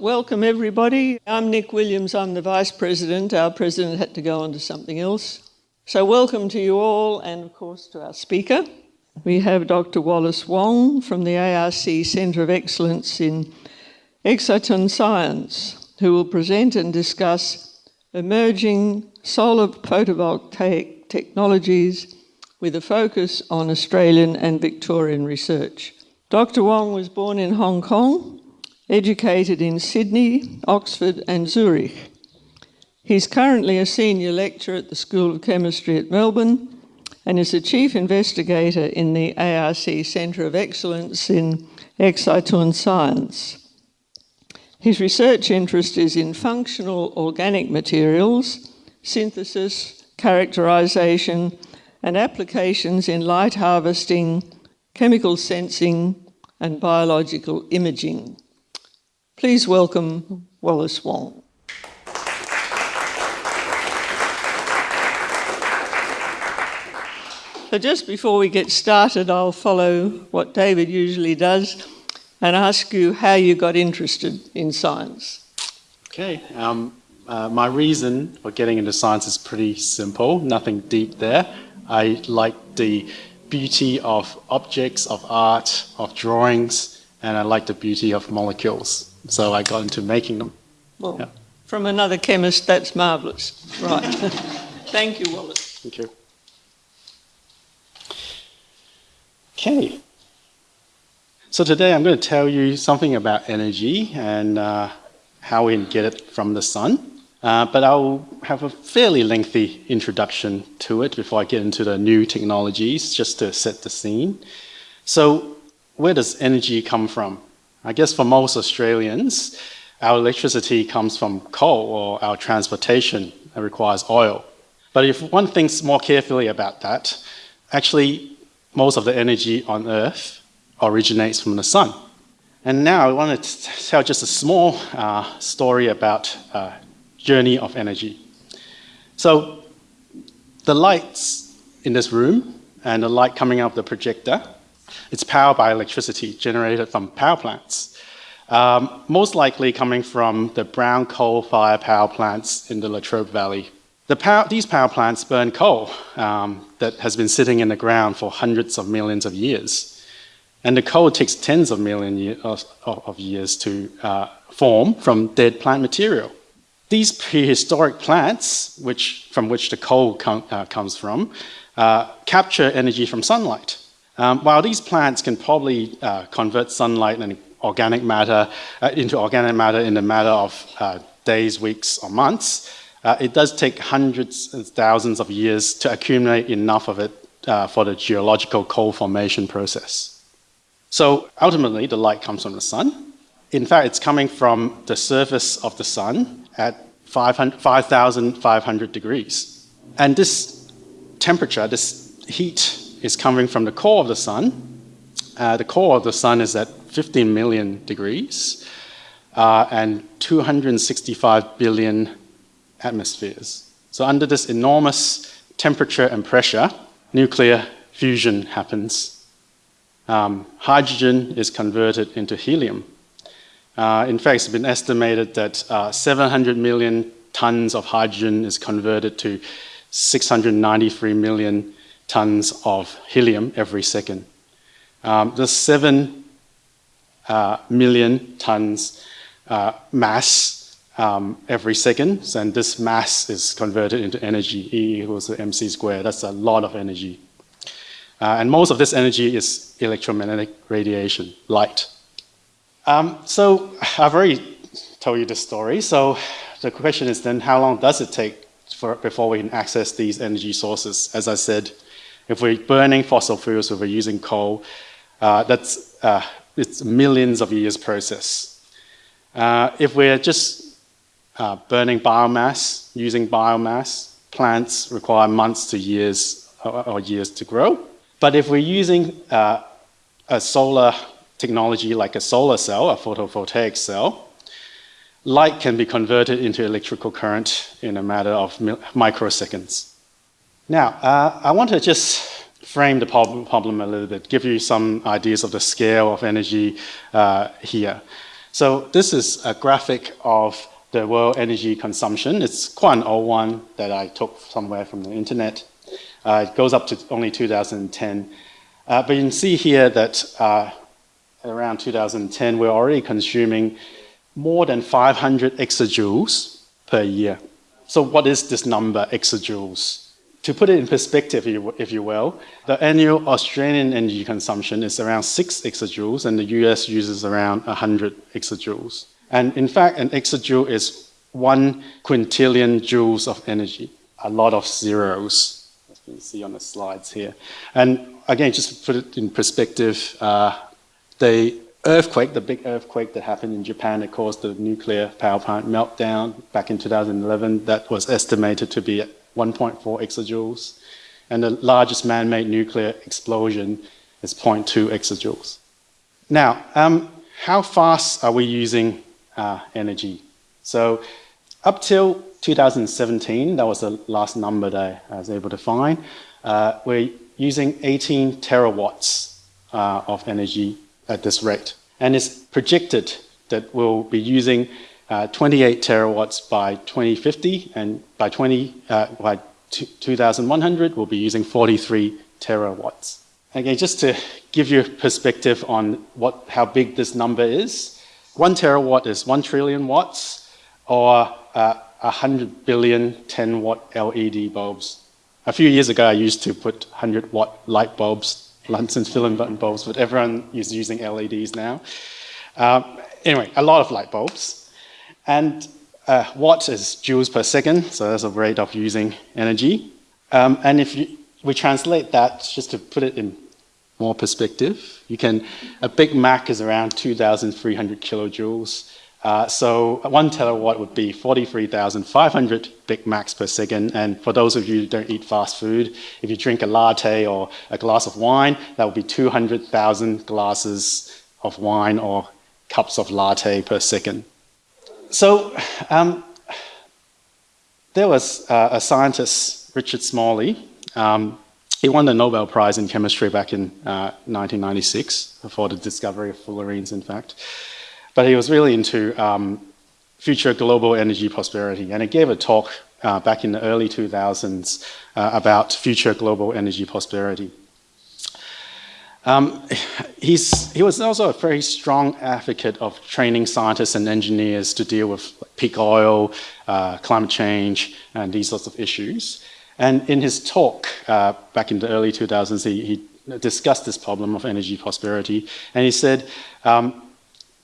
Welcome, everybody. I'm Nick Williams. I'm the Vice President. Our President had to go on to something else. So, welcome to you all, and of course to our speaker. We have Dr. Wallace Wong from the ARC Centre of Excellence in Exciton Science, who will present and discuss emerging solar photovoltaic technologies with a focus on Australian and Victorian research. Dr. Wong was born in Hong Kong, educated in Sydney, Oxford, and Zurich. He's currently a senior lecturer at the School of Chemistry at Melbourne and is a chief investigator in the ARC Centre of Excellence in Exciton Science. His research interest is in functional organic materials, synthesis, characterisation, and applications in light harvesting, chemical sensing, and biological imaging. Please welcome Wallace Wong. So just before we get started, I'll follow what David usually does and ask you how you got interested in science. Okay, um, uh, my reason for getting into science is pretty simple, nothing deep there. I like the beauty of objects, of art, of drawings, and I like the beauty of molecules. So I got into making them. Well, yeah. from another chemist, that's marvellous. Right. Thank you, Wallace. Thank you. Okay. So today I'm going to tell you something about energy and uh, how we can get it from the sun. Uh, but I'll have a fairly lengthy introduction to it before I get into the new technologies, just to set the scene. So where does energy come from? I guess for most Australians, our electricity comes from coal or our transportation requires oil. But if one thinks more carefully about that, actually most of the energy on Earth originates from the sun. And now I want to tell just a small uh, story about uh, journey of energy. So the lights in this room and the light coming out of the projector, it's powered by electricity generated from power plants. Um, most likely coming from the brown coal fire power plants in the Latrobe Valley the power, these power plants burn coal um, that has been sitting in the ground for hundreds of millions of years. And the coal takes tens of millions year, of, of, years to uh, form from dead plant material. These prehistoric plants, which, from which the coal com, uh, comes from, uh, capture energy from sunlight. Um, while these plants can probably uh, convert sunlight and organic matter uh, into organic matter in a matter of uh, days, weeks, or months, uh, it does take hundreds and thousands of years to accumulate enough of it uh, for the geological coal formation process. So ultimately, the light comes from the sun. In fact, it's coming from the surface of the sun at 5,500 degrees. And this temperature, this heat, is coming from the core of the sun. Uh, the core of the sun is at 15 million degrees uh, and 265 billion atmospheres. So under this enormous temperature and pressure, nuclear fusion happens. Um, hydrogen is converted into helium. Uh, in fact, it's been estimated that uh, 700 million tons of hydrogen is converted to 693 million tons of helium every second. Um, the 7 uh, million tons uh, mass um, every second, and this mass is converted into energy, E equals mc squared. That's a lot of energy. Uh, and most of this energy is electromagnetic radiation, light. Um, so I've already told you this story, so the question is then how long does it take for, before we can access these energy sources? As I said, if we're burning fossil fuels, if we're using coal, uh, that's uh, it's millions of years process. Uh, if we're just uh, burning biomass, using biomass, plants require months to years or, or years to grow. But if we're using uh, a solar technology like a solar cell, a photovoltaic cell, light can be converted into electrical current in a matter of microseconds. Now, uh, I want to just frame the problem a little bit, give you some ideas of the scale of energy uh, here. So this is a graphic of the world energy consumption. It's quite an old one that I took somewhere from the internet. Uh, it goes up to only 2010. Uh, but you can see here that uh, around 2010, we're already consuming more than 500 exajoules per year. So what is this number, exajoules? To put it in perspective, if you will, the annual Australian energy consumption is around 6 exajoules, and the US uses around 100 exajoules. And in fact, an exajoule is 1 quintillion joules of energy, a lot of zeros, as you can see on the slides here. And again, just to put it in perspective, uh, the earthquake, the big earthquake that happened in Japan that caused the nuclear power plant meltdown back in 2011, that was estimated to be 1.4 exajoules. And the largest man-made nuclear explosion is 0.2 exajoules. Now, um, how fast are we using uh, energy? So up till 2017, that was the last number that I was able to find, uh, we're using 18 terawatts uh, of energy at this rate. And it's projected that we'll be using uh, 28 terawatts by 2050, and by, 20, uh, by 2100, we'll be using 43 terawatts. Again, just to give you a perspective on what, how big this number is, one terawatt is one trillion watts, or uh, 100 billion 10 watt LED bulbs. A few years ago, I used to put 100 watt light bulbs Lunson's filament button bulbs, but everyone is using LEDs now. Um, anyway, a lot of light bulbs. And uh, watt is joules per second, so that's a rate of using energy. Um, and if you, we translate that, just to put it in more perspective, you can, a Big Mac is around 2,300 kilojoules. Uh, so one terawatt would be 43,500 Big Macs per second. And for those of you who don't eat fast food, if you drink a latte or a glass of wine, that would be 200,000 glasses of wine or cups of latte per second. So um, there was uh, a scientist, Richard Smalley. Um, he won the Nobel Prize in chemistry back in uh, 1996 for the discovery of fullerenes, in fact. But he was really into um, future global energy prosperity. And he gave a talk uh, back in the early 2000s uh, about future global energy prosperity. Um, he's, he was also a very strong advocate of training scientists and engineers to deal with peak oil, uh, climate change, and these sorts of issues. And in his talk uh, back in the early 2000s, he, he, discussed this problem of energy prosperity. And he said, um,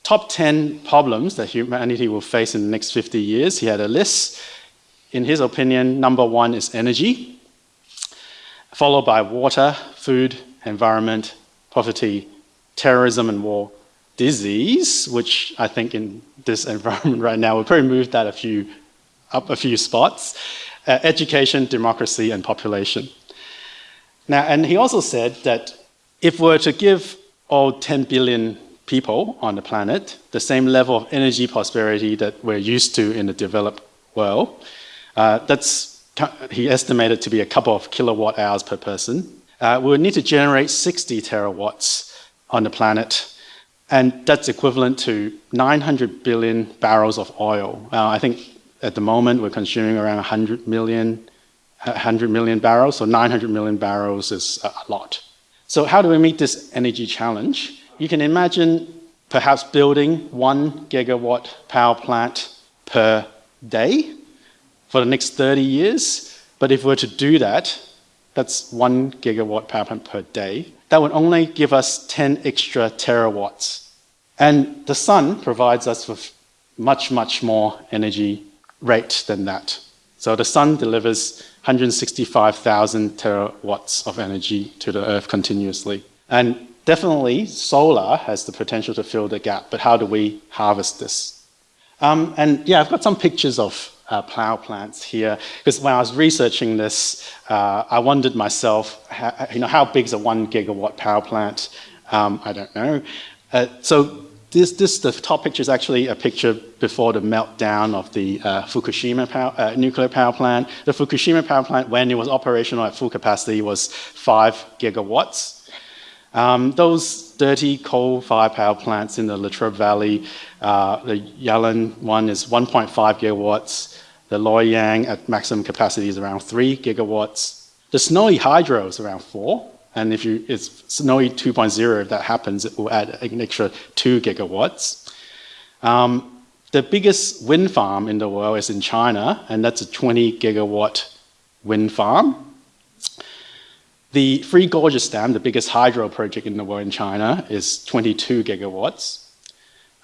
top 10 problems that humanity will face in the next 50 years. He had a list. In his opinion, number one is energy, followed by water, food, environment, poverty, terrorism and war, disease, which I think in this environment right now, we'll probably move that a few, up a few spots, uh, education, democracy, and population. Now, and he also said that if we're to give all 10 billion people on the planet the same level of energy prosperity that we're used to in the developed world. Uh, that's, he estimated to be a couple of kilowatt hours per person. Uh, we would need to generate 60 terawatts on the planet, and that's equivalent to 900 billion barrels of oil. Uh, I think at the moment we're consuming around 100 million, 100 million barrels, so 900 million barrels is a lot. So how do we meet this energy challenge? you can imagine perhaps building one gigawatt power plant per day for the next 30 years. But if we were to do that, that's one gigawatt power plant per day. That would only give us 10 extra terawatts. And the sun provides us with much, much more energy rate than that. So the sun delivers 165,000 terawatts of energy to the earth continuously. And definitely solar has the potential to fill the gap, but how do we harvest this? Um, and yeah, I've got some pictures of uh, power plants here, because when I was researching this, uh, I wondered myself, how, you know, how big is a one gigawatt power plant? Um, I don't know. Uh, so this, this, the top picture is actually a picture before the meltdown of the uh, Fukushima power, uh, nuclear power plant. The Fukushima power plant, when it was operational at full capacity, was five gigawatts. Um, those dirty coal-fired power plants in the Latrobe Valley, uh, the Yallourn one is 1.5 gigawatts. The Loy Yang at maximum capacity is around 3 gigawatts. The Snowy Hydro is around 4. And if you, it's Snowy 2.0, if that happens, it will add an extra 2 gigawatts. Um, the biggest wind farm in the world is in China, and that's a 20 gigawatt wind farm. The Three Gorges Dam, the biggest hydro project in the world in China, is 22 gigawatts.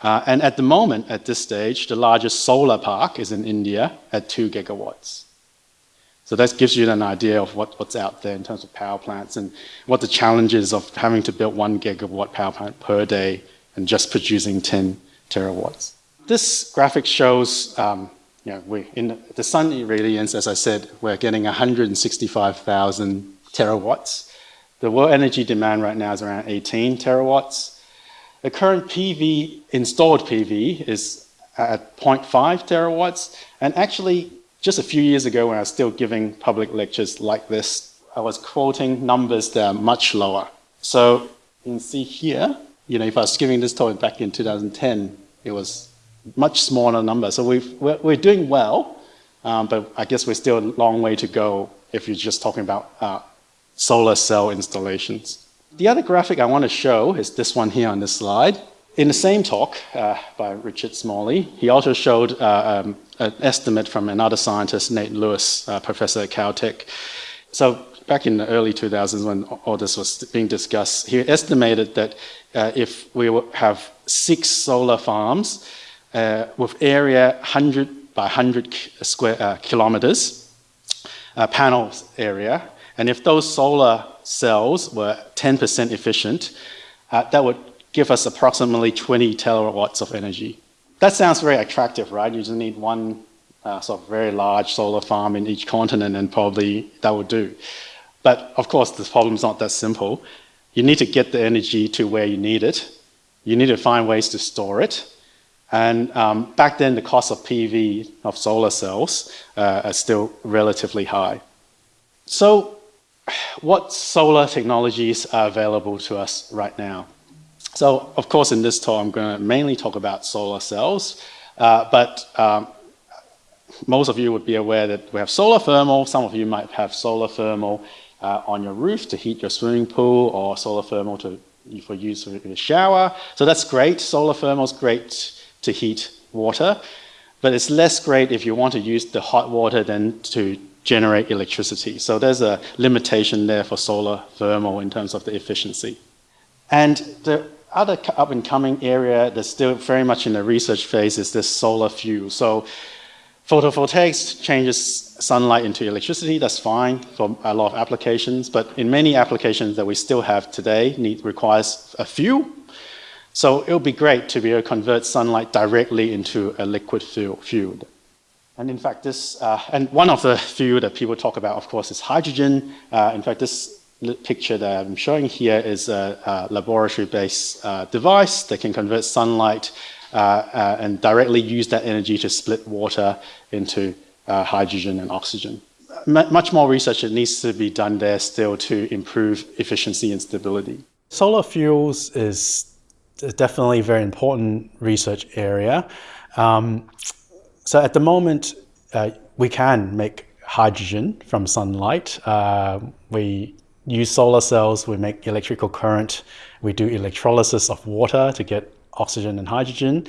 Uh, and at the moment, at this stage, the largest solar park is in India at 2 gigawatts. So that gives you an idea of what, what's out there in terms of power plants and what the challenges of having to build one gigawatt power plant per day and just producing 10 terawatts. This graphic shows, um, you know, we in the sun irradiance, as I said, we're getting 165,000 terawatts. The world energy demand right now is around 18 terawatts. The current PV, installed PV, is at 0.5 terawatts. And actually, just a few years ago when I was still giving public lectures like this, I was quoting numbers that are much lower. So you can see here, you know, if I was giving this talk back in 2010, it was much smaller number. So we are we're doing well, um, but I guess we're still a long way to go if you're just talking about uh, solar cell installations. The other graphic I want to show is this one here on this slide. In the same talk uh, by Richard Smalley, he also showed uh, um, an estimate from another scientist, Nate Lewis, uh, professor at Caltech. So back in the early 2000s when all this was being discussed, he estimated that uh, if we have six solar farms uh, with area 100 by 100 square uh, kilometers, panels area, and if those solar cells were 10% efficient, uh, that would give us approximately 20 terawatts of energy. That sounds very attractive, right? You just need one uh, sort of very large solar farm in each continent and probably that would do. But of course, the problem is not that simple. You need to get the energy to where you need it. You need to find ways to store it. And um, back then, the cost of PV, of solar cells, uh, are still relatively high. So what solar technologies are available to us right now? So, of course, in this talk, I'm going to mainly talk about solar cells, uh, but um, most of you would be aware that we have solar thermal. Some of you might have solar thermal uh, on your roof to heat your swimming pool or solar thermal to, for use in the shower. So that's great. Solar thermal is great to heat water, but it's less great if you want to use the hot water than to generate electricity. So there's a limitation there for solar thermal in terms of the efficiency. And the other up and coming area that's still very much in the research phase is this solar fuel. So photovoltaics changes sunlight into electricity, that's fine for a lot of applications, but in many applications that we still have today need, requires a fuel. So it would be great to be able to convert sunlight directly into a liquid fuel. fuel. And in fact, this, uh, and one of the few that people talk about, of course, is hydrogen. Uh, in fact, this picture that I'm showing here is a, a laboratory-based uh, device that can convert sunlight uh, uh, and directly use that energy to split water into uh, hydrogen and oxygen. M much more research that needs to be done there still to improve efficiency and stability. Solar fuels is definitely a very important research area. Um, so at the moment, uh, we can make hydrogen from sunlight. Uh, we use solar cells, we make electrical current, we do electrolysis of water to get oxygen and hydrogen.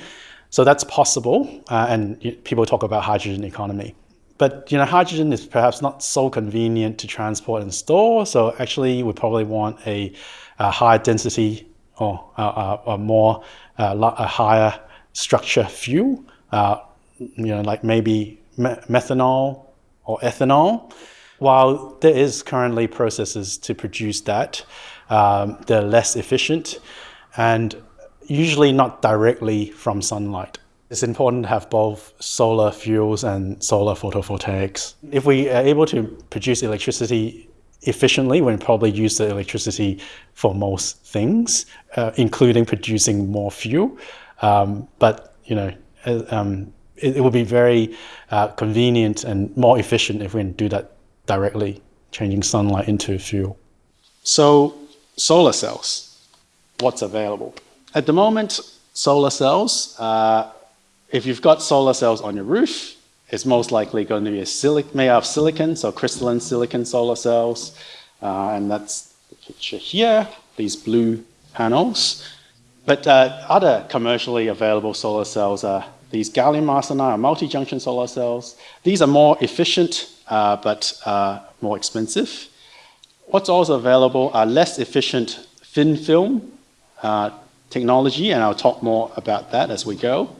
So that's possible, uh, and people talk about hydrogen economy. But you know, hydrogen is perhaps not so convenient to transport and store. So actually, we probably want a, a higher density or a more uh, a higher structure fuel uh, you know, like maybe methanol or ethanol. While there is currently processes to produce that, um, they're less efficient and usually not directly from sunlight. It's important to have both solar fuels and solar photovoltaics. If we are able to produce electricity efficiently, we probably use the electricity for most things, uh, including producing more fuel. Um, but you know, uh, um, it, it would be very uh, convenient and more efficient if we can do that directly, changing sunlight into fuel. So solar cells. what's available. At the moment, solar cells, uh, if you've got solar cells on your roof, it's most likely going to be a silic made out of silicon, so crystalline silicon solar cells. Uh, and that's the picture here, these blue panels. But uh, other commercially available solar cells are these gallium arsenide are multi-junction solar cells. These are more efficient, uh, but uh, more expensive. What's also available are less efficient thin film uh, technology, and I'll talk more about that as we go.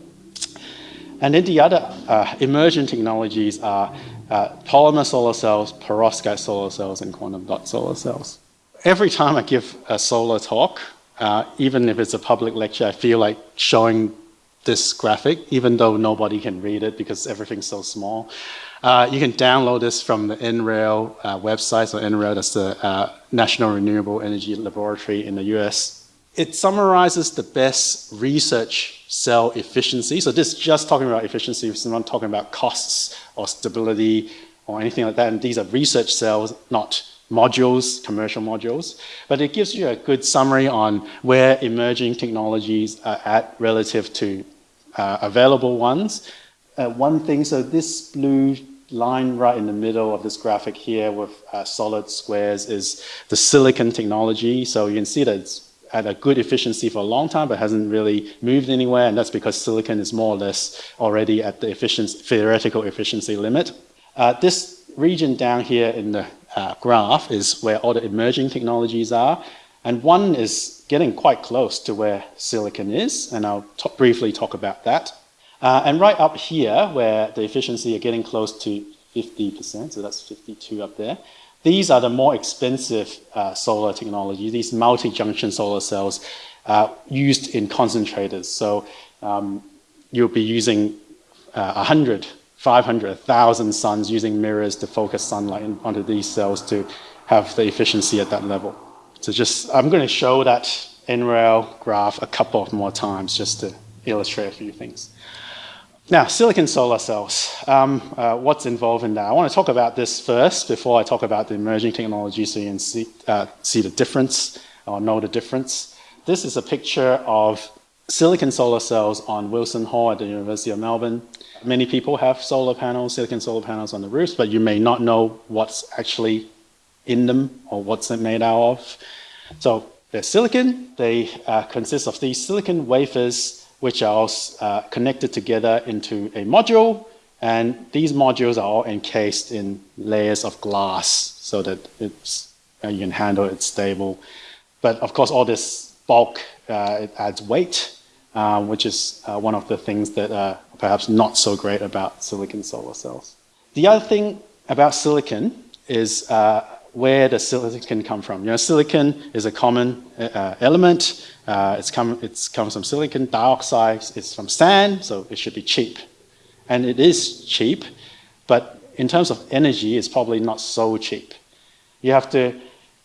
And then the other uh, emerging technologies are uh, polymer solar cells, perovskite solar cells, and quantum dot solar cells. Every time I give a solar talk, uh, even if it's a public lecture, I feel like showing this graphic, even though nobody can read it because everything's so small. Uh, you can download this from the NREL uh, website. So NREL, that's the uh, National Renewable Energy Laboratory in the US. It summarizes the best research cell efficiency. So this is just talking about efficiency. It's not talking about costs or stability or anything like that. And these are research cells, not modules, commercial modules, but it gives you a good summary on where emerging technologies are at relative to uh, available ones. Uh, one thing, so this blue line right in the middle of this graphic here with uh, solid squares is the silicon technology. So you can see that it's at a good efficiency for a long time, but hasn't really moved anywhere, and that's because silicon is more or less already at the efficiency, theoretical efficiency limit. Uh, this region down here in the uh, graph is where all the emerging technologies are. And one is getting quite close to where silicon is, and I'll briefly talk about that. Uh, and right up here, where the efficiency are getting close to 50%, so that's 52 up there, these are the more expensive uh, solar technology, these multi-junction solar cells uh, used in concentrators. So um, you'll be using uh, 100 500, 1,000 suns using mirrors to focus sunlight onto these cells to have the efficiency at that level. So just, I'm going to show that NREL graph a couple of more times just to illustrate a few things. Now, silicon solar cells, um, uh, what's involved in that? I want to talk about this first before I talk about the emerging technology so you can see, uh, see the difference or know the difference. This is a picture of silicon solar cells on Wilson Hall at the University of Melbourne. Many people have solar panels, silicon solar panels on the roofs, but you may not know what's actually in them or what's it made out of. So they're silicon. They uh, consist of these silicon wafers, which are uh, connected together into a module. And these modules are all encased in layers of glass so that it's, uh, you can handle it stable. But of course, all this bulk, uh, it adds weight um, which is uh, one of the things that perhaps not so great about silicon solar cells. The other thing about silicon is uh, where does silicon come from? You know, silicon is a common uh, element. Uh, it's, come, it's comes from silicon dioxide. It's from sand, so it should be cheap. And it is cheap, but in terms of energy, it's probably not so cheap. You have to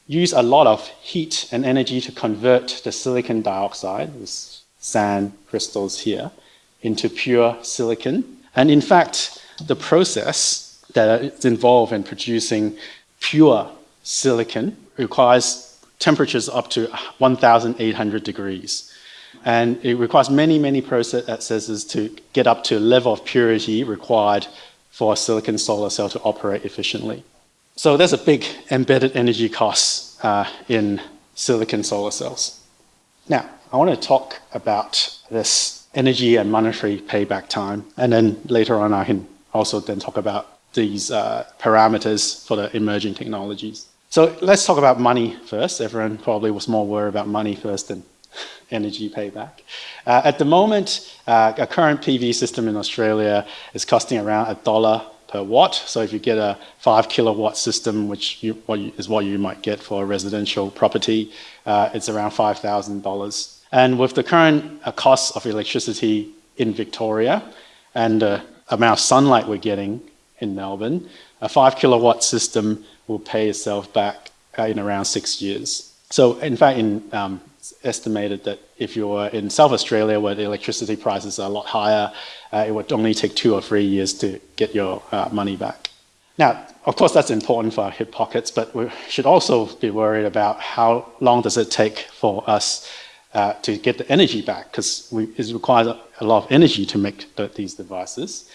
use a lot of heat and energy to convert the silicon dioxide, this sand crystals here into pure silicon. And in fact, the process that is involved in producing pure silicon requires temperatures up to 1,800 degrees. And it requires many, many processes to get up to a level of purity required for a silicon solar cell to operate efficiently. So there's a big embedded energy cost uh, in silicon solar cells. Now, I want to talk about this energy and monetary payback time, and then later on I can also then talk about these uh, parameters for the emerging technologies. So let's talk about money first. Everyone probably was more worried about money first than energy payback. Uh, at the moment, uh, a current PV system in Australia is costing around a dollar per watt. So if you get a five kilowatt system, which you, what you, is what you might get for a residential property, uh, it's around $5,000. And with the current uh, cost of electricity in Victoria and the amount of sunlight we're getting in Melbourne, a five kilowatt system will pay itself back uh, in around six years. So in fact, in, um, it's estimated that if you're in South Australia where the electricity prices are a lot higher, uh, it would only take two or three years to get your uh, money back. Now, of course, that's important for our hip pockets, but we should also be worried about how long does it take for us uh, to get the energy back because it requires a lot of energy to make the, these devices.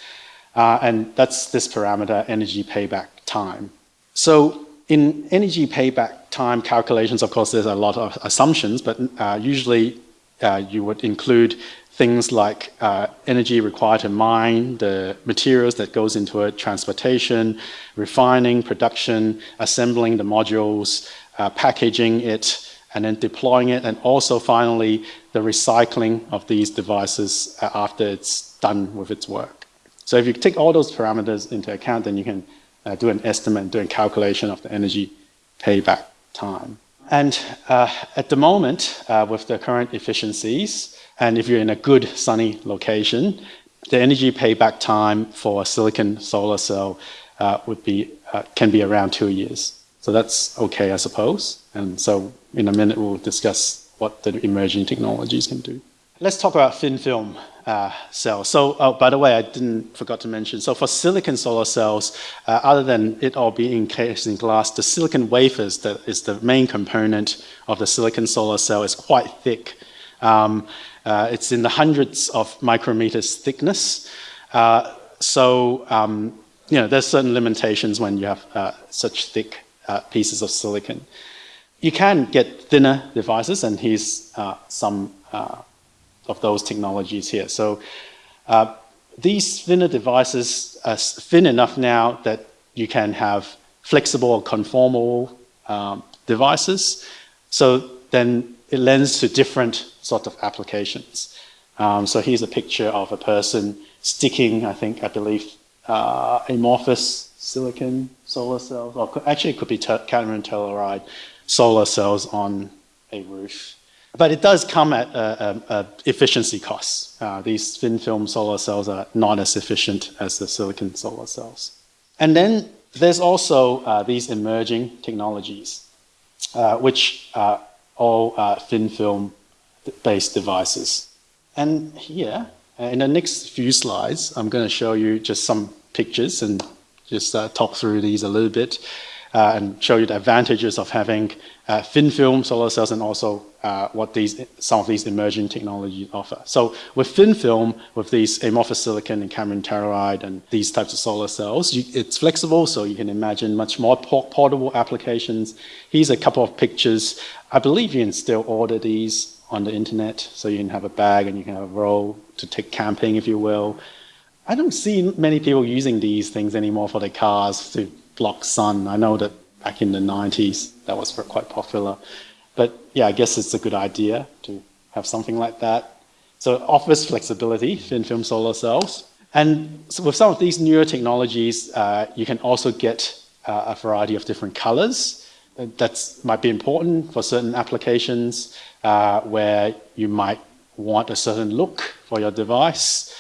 Uh, and that's this parameter, energy payback time. So in energy payback time calculations, of course, there's a lot of assumptions, but uh, usually uh, you would include things like uh, energy required to mine, the materials that goes into it, transportation, refining, production, assembling the modules, packaging it, and then deploying it, and also finally the recycling of these devices uh, after it's done with its work. So if you take all those parameters into account, then you can uh, do an estimate, do a calculation of the energy payback time. And uh, at the moment, uh, with the current efficiencies, and if you're in a good sunny location, the energy payback time for a silicon solar cell uh, would be, uh, can be around two years. So that's okay, I suppose. And so in a minute, we'll discuss what the emerging technologies can do. Let's talk about thin film uh, cells. So, oh, by the way, I didn't forgot to mention. So, for silicon solar cells, uh, other than it all being encased in glass, the silicon wafers that is the main component of the silicon solar cell is quite thick. Um, uh, it's in the hundreds of micrometers thickness. Uh, so, um, you know, there's certain limitations when you have uh, such thick uh, pieces of silicon. You can get thinner devices, and here's some of those technologies here. So uh, these thinner devices are thin enough now that you can have flexible or conformal um, devices. So then it lends to different sort of applications. Um, so here's a picture of a person sticking, I think, I believe, uh, amorphous silicon solar cells, or actually it could be cadmium telluride solar cells on a roof. But it does come at a, a, a efficiency costs. Uh, these thin film solar cells are not as efficient as the silicon solar cells. And then there's also uh, these emerging technologies, uh, which are all uh, thin film based devices. And here, uh, in the next few slides, I'm going to show you just some pictures and just uh, talk through these a little bit uh, and show you the advantages of having uh, thin film solar cells and also uh, what these some of these emerging technologies offer. So with thin film, with these amorphous silicon and cadmium telluride and these types of solar cells, you, it's flexible, so you can imagine much more portable applications. Here's a couple of pictures. I believe you can still order these on the internet, so you can have a bag and you can have a roll to take camping, if you will. I don't see many people using these things anymore for their cars to block sun. I know that back in the 90s that was quite popular. But yeah, I guess it's a good idea to have something like that. So it offers flexibility, thin film solar cells. And so with some of these newer technologies, uh, you can also get uh, a variety of different colors. That might be important for certain applications uh, where you might want a certain look for your device.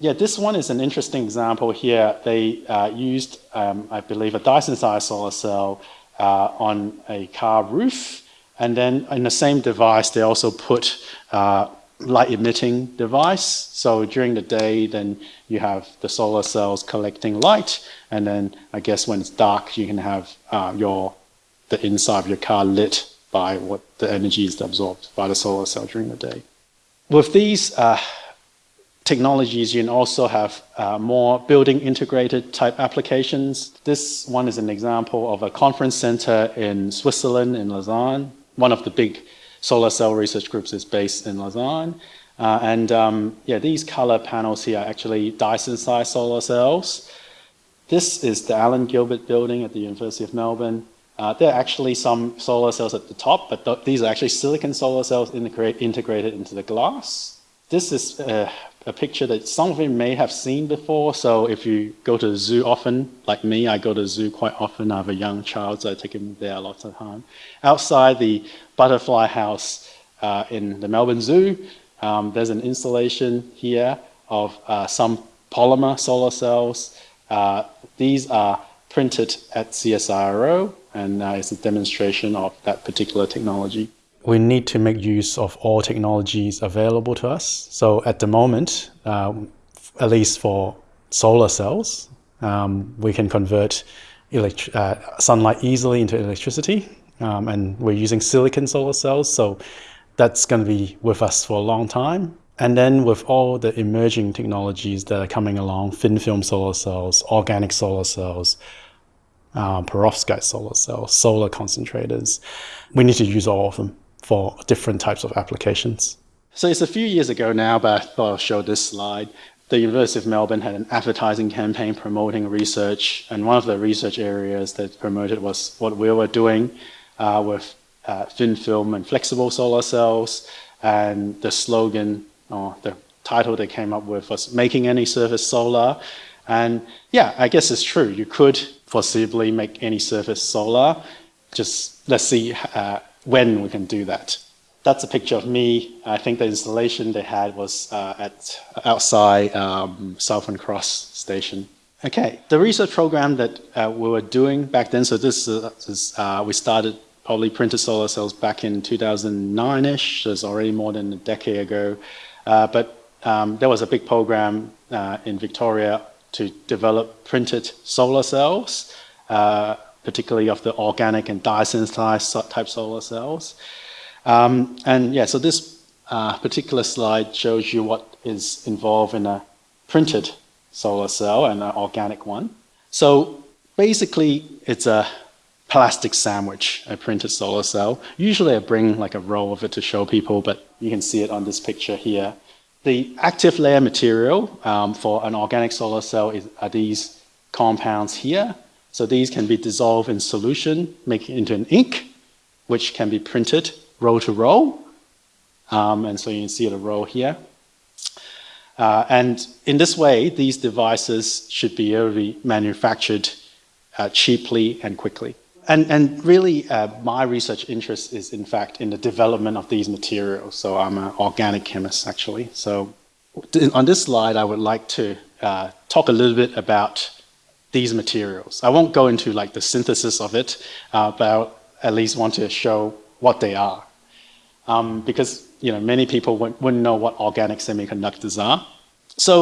Yeah, this one is an interesting example here. They uh, used, um, I believe, a dye-sensitized solar cell uh, on a car roof. And then in the same device, they also put uh, light emitting device. So during the day, then you have the solar cells collecting light. And then I guess when it's dark, you can have uh, your the inside of your car lit by what the energy is absorbed by the solar cell during the day. With these uh, technologies, you can also have uh, more building integrated type applications. This one is an example of a conference center in Switzerland, in Lausanne. One of the big solar cell research groups is based in Lausanne. Uh, and um, yeah, these color panels here are actually dye-sensitized solar cells. This is the Alan Gilbert building at the University of Melbourne. Uh, there are actually some solar cells at the top, but th these are actually silicon solar cells integrate, integrated into the glass. This is uh, a picture that some of you may have seen before. So if you go to the zoo often, like me, I go to the zoo quite often. I have a young child, so I take him there a lot of time. Outside the butterfly house uh, in the Melbourne Zoo, um, there's an installation here of uh, some polymer solar cells. Uh, these are printed at CSIRO, and uh, it's a demonstration of that particular technology we need to make use of all technologies available to us. So at the moment, uh, at least for solar cells, um, we can convert uh, sunlight easily into electricity. Um, and we're using silicon solar cells. So that's going to be with us for a long time. And then with all the emerging technologies that are coming along, thin film solar cells, organic solar cells, uh, perovskite solar cells, solar concentrators, we need to use all of them for different types of applications. So it's a few years ago now, but I thought I'll show this slide. The University of Melbourne had an advertising campaign promoting research, and one of the research areas that promoted was what we were doing uh, with uh, thin film and flexible solar cells, and the slogan or the title they came up with was making any surface solar. And yeah, I guess it's true. You could foreseeably make any surface solar. Just let's see uh, when we can do that. That's a picture of me. I think the installation they had was uh, at outside um, Southern Cross Station. Okay, the research program that uh, we were doing back then, so this is, uh, we started probably printed solar cells back in 2009-ish, so it's already more than a decade ago. Uh, but um, there was a big program uh, in Victoria to develop printed solar cells, uh, particularly of the organic and dye-sensitized type solar cells. Um, and yeah, so this uh, particular slide shows you what is involved in a printed solar cell and an organic one. So basically, it's a plastic sandwich, a printed solar cell. Usually I bring like a roll of it to show people, but you can see it on this picture here. The active layer material um, for an organic solar cell is, are these compounds here. So these can be dissolved in solution, make it into an ink, which can be printed roll to roll. Um, and so you can see the row here. Uh, and in this way, these devices should be able to be manufactured uh, cheaply and quickly. And, and really, uh, my research interest is, in fact, in the development of these materials. So I'm an organic chemist, actually. So on this slide, I would like to uh, talk a little bit about these materials. I won't go into like the synthesis of it, uh, but I at least want to show what they are. Um, because you know, many people wouldn't know what organic semiconductors are. So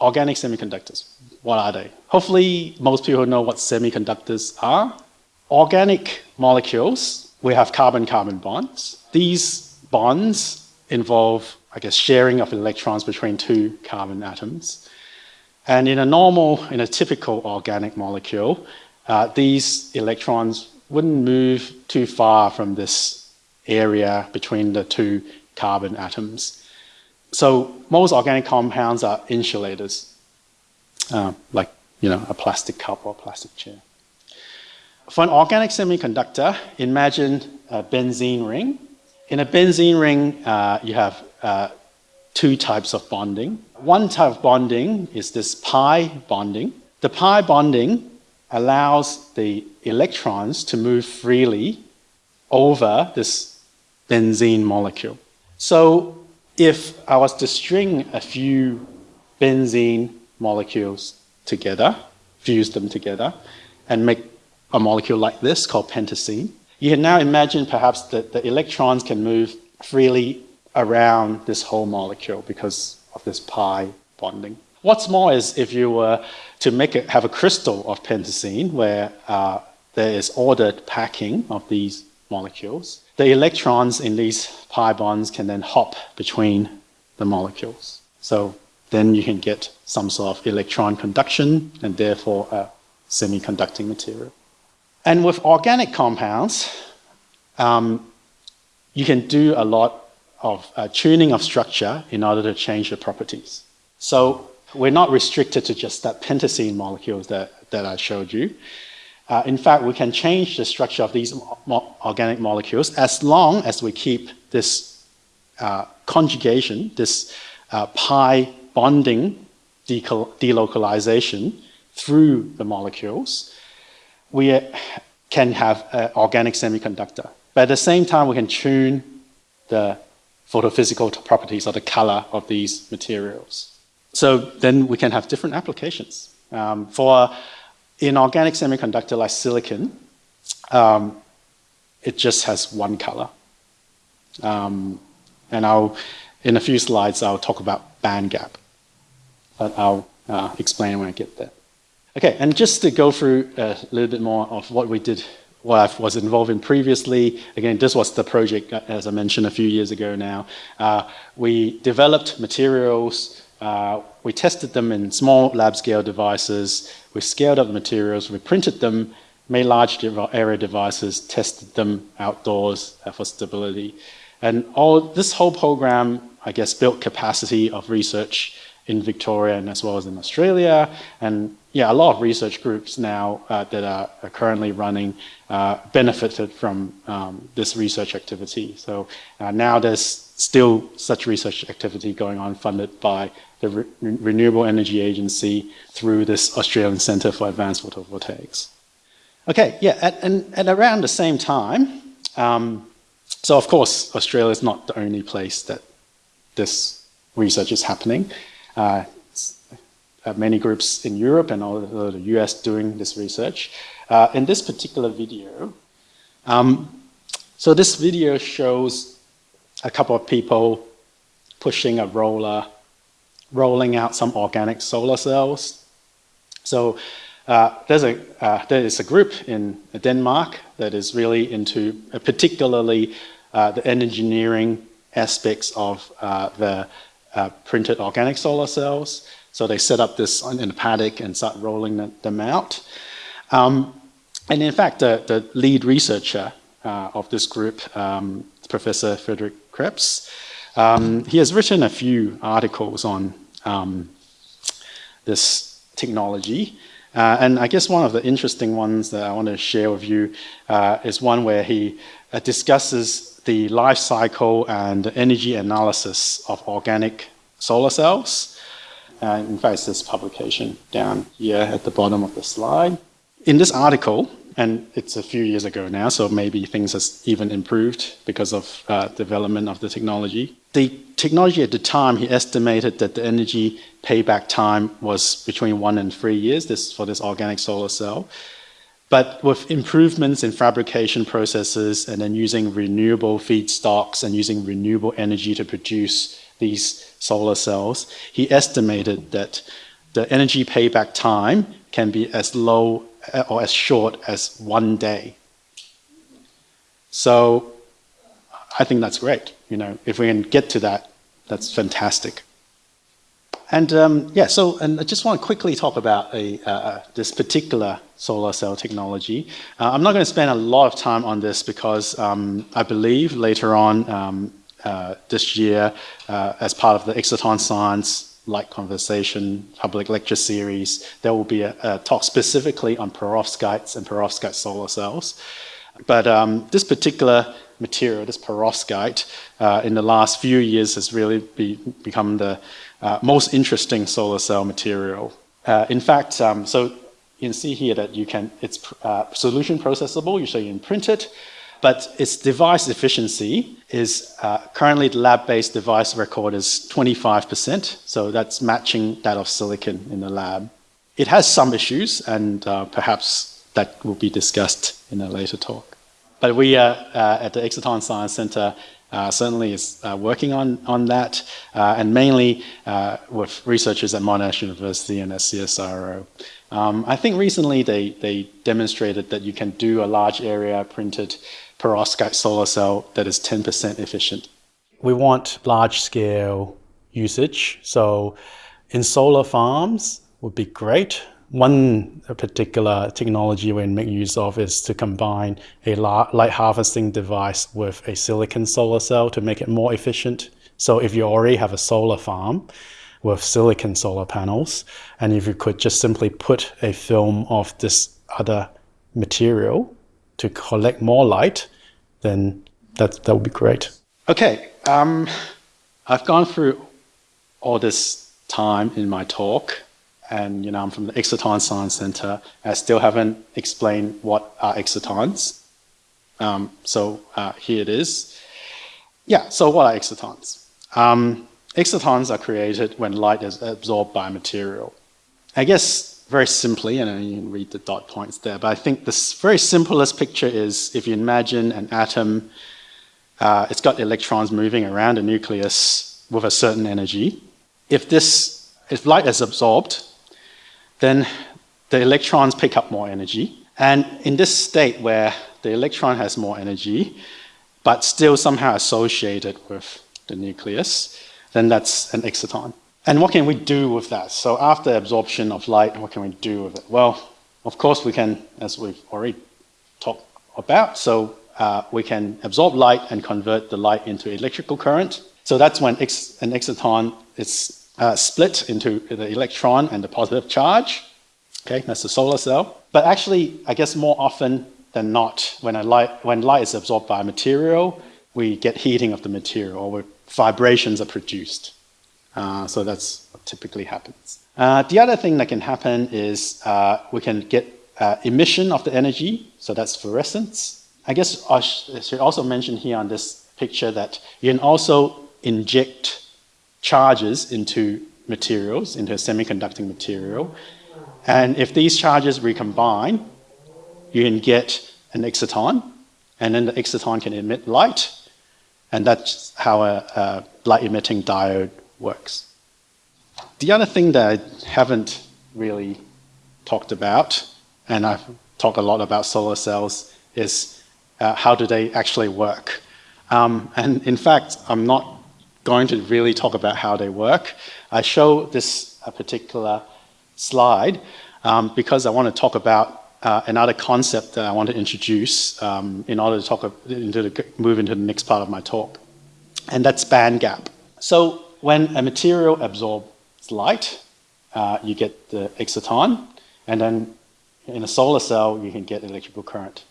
organic semiconductors, what are they? Hopefully most people know what semiconductors are. Organic molecules, we have carbon-carbon bonds. These bonds involve, I guess, sharing of electrons between two carbon atoms. And in a normal, in a typical organic molecule, uh, these electrons wouldn't move too far from this area between the two carbon atoms. So most organic compounds are insulators, uh, like you know a plastic cup or a plastic chair. For an organic semiconductor, imagine a benzene ring. In a benzene ring, uh, you have uh, two types of bonding. One type of bonding is this pi bonding. The pi bonding allows the electrons to move freely over this benzene molecule. So if I was to string a few benzene molecules together, fuse them together, and make a molecule like this called pentacene, you can now imagine perhaps that the electrons can move freely around this whole molecule because of this pi bonding. What's more is if you were to make it, have a crystal of pentacene where uh, there is ordered packing of these molecules, the electrons in these pi bonds can then hop between the molecules. So then you can get some sort of electron conduction and therefore a semiconducting material. And with organic compounds, um, you can do a lot of uh, tuning of structure in order to change the properties. So we're not restricted to just that pentacene molecules that, that I showed you. Uh, in fact, we can change the structure of these mo organic molecules as long as we keep this uh, conjugation, this uh, pi bonding delocalization through the molecules. We uh, can have an organic semiconductor. But at the same time, we can tune the photophysical properties or the color of these materials. So then we can have different applications. Um, for inorganic semiconductor like silicon, um, it just has one color. Um, and I'll, in a few slides, I'll talk about band gap. But I'll uh, explain when I get there. Okay, and just to go through a little bit more of what we did what I was involved in previously. Again, this was the project, uh, as I mentioned a few years ago now. Uh, we developed materials, uh, we tested them in small lab scale devices, we scaled up the materials, we printed them, made large area devices, tested them outdoors uh, for stability. And all this whole program, I guess, built capacity of research in Victoria and as well as in Australia. And yeah, a lot of research groups now uh, that are, are, currently running uh, benefited from um, this research activity. So uh, now there's still such research activity going on funded by the Re Renewable Energy Agency through this Australian Centre for Advanced Photovoltaics. Okay, yeah, at, and at around the same time, um, so of course, Australia is not the only place that this research is happening. Uh, uh, many groups in Europe and also the US doing this research. Uh, in this particular video, um, so this video shows a couple of people pushing a roller, rolling out some organic solar cells. So uh, there's a, uh, there is a group in Denmark that is really into uh, particularly uh, the engineering aspects of the printed organic solar cells. So they set up this in a paddock and start rolling them out. Um, and in fact, the, the lead researcher uh, of this group, um, Professor Frederik Krebs, um, he has written a few articles on um, this technology. Uh, and I guess one of the interesting ones that I want to share with you uh, is one where he uh, discusses the life cycle and energy analysis of organic solar cells. Uh, in fact, this publication down here at the bottom of the slide. In this article, and it's a few years ago now, so maybe things have even improved because of uh, development of the technology. The technology at the time, he estimated that the energy payback time was between one and three years this, for this organic solar cell. But with improvements in fabrication processes and then using renewable feedstocks and using renewable energy to produce these solar cells, he estimated that the energy payback time can be as low uh, or as short as one day. So I think that's great. You know, if we can get to that, that's fantastic. And um, yeah, so and I just want to quickly talk about a, uh, uh this particular solar cell technology. Uh, I'm not going to spend a lot of time on this because um, I believe later on um, uh, this year uh, as part of the Exciton Science Light Conversation public lecture series. There will be a, a talk specifically on perovskites and perovskite solar cells. But um, this particular material, this perovskite, uh, in the last few years has really be, become the uh, most interesting solar cell material. Uh, in fact, um, so you can see here that you can, it's uh, solution processable, so you can print it, but its device efficiency is uh, currently the lab-based device record is 25%, so that's matching that of silicon in the lab. It has some issues, and uh, perhaps that will be discussed in a later talk. But we uh, at the Exciton Science Center certainly is uh, working on, on that, uh, and mainly uh, with researchers at Monash University and at CSIRO. Um, I think recently they, they demonstrated that you can do a large area printed perovskite solar cell that is 10% efficient. We want large scale usage. So in solar farms would be great. One particular technology we make use of is to combine a light harvesting device with a silicon solar cell to make it more efficient. So if you already have a solar farm with silicon solar panels, and if you could just simply put a film of this other material to collect more light, then that, that would be great. Okay, um, I've gone through all this time in my talk, and you know I'm from the Exciton Science Center. I still haven't explained what are excitons. Um, so uh, here it is. Yeah, so what are excitons? Um, excitons are created when light is absorbed by a material. I guess very simply, and you can read the dot points there, but I think the very simplest picture is if you imagine an atom, uh, it's got electrons moving around a nucleus with a certain energy. If this, if light is absorbed, then the electrons pick up more energy. And in this state where the electron has more energy, but still somehow associated with the nucleus, then that's an exciton. And what can we do with that? So after absorption of light, what can we do with it? Well, of course we can, as we've already talked about, so uh, we can absorb light and convert the light into electrical current. So that's when ex an exciton is uh, split into the electron and the positive charge. Okay, that's the solar cell. But actually, I guess more often than not, when, light, when light is absorbed by a material, we get heating of the material or vibrations are produced. Uh, so that's what typically happens. Uh, the other thing that can happen is uh, we can get uh, emission of the energy, so that's fluorescence. I guess I should also mention here on this picture that you can also inject charges into materials, into a semiconducting material. And if these charges recombine, you can get an exciton, and then the exciton can emit light, and that's how a, a light-emitting diode works. The other thing that I haven't really talked about, and I've talked a lot about solar cells, is uh, how do they actually work? Um, and in fact, I'm not going to really talk about how they work. I show this particular slide um, because I want to talk about uh, another concept that I want to introduce um, in order to talk into the, move into the next part of my talk, and that's band gap. So when a material absorbs light, uh, you get the exciton, and then in a solar cell, you can get electrical current.